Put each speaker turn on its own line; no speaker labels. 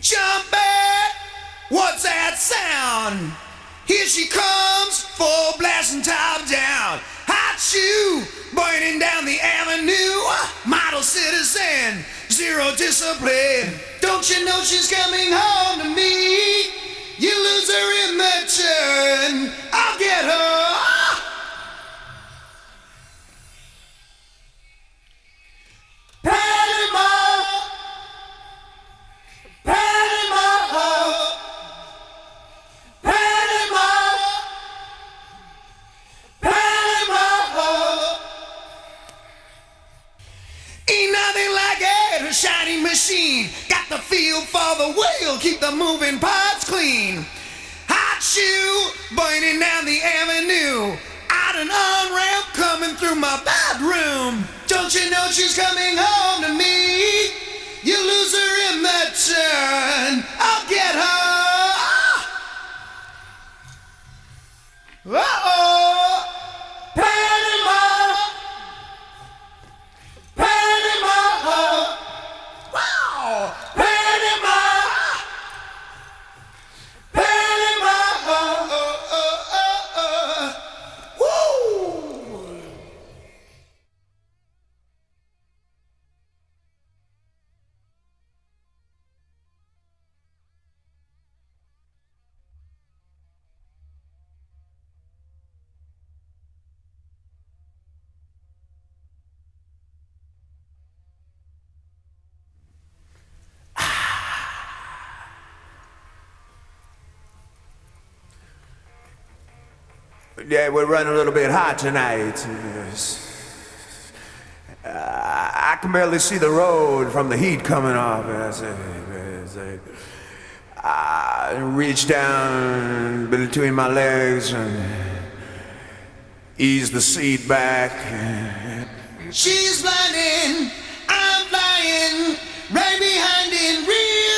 Jump back! What's that sound? Here she comes, full blasting top down. Hot shoe, burning down the avenue. Model citizen, zero discipline. Don't you know she's coming home? Machine. Got the feel for the wheel, keep the moving parts clean. Hot shoe, burning down the avenue. Out an on ramp coming through my bedroom. Don't you know she's coming home to me?
Yeah, we're running a little bit hot tonight. Uh, I can barely see the road from the heat coming off. I reach down between my legs and ease the seat back.
She's blinding, I'm flying, right behind in real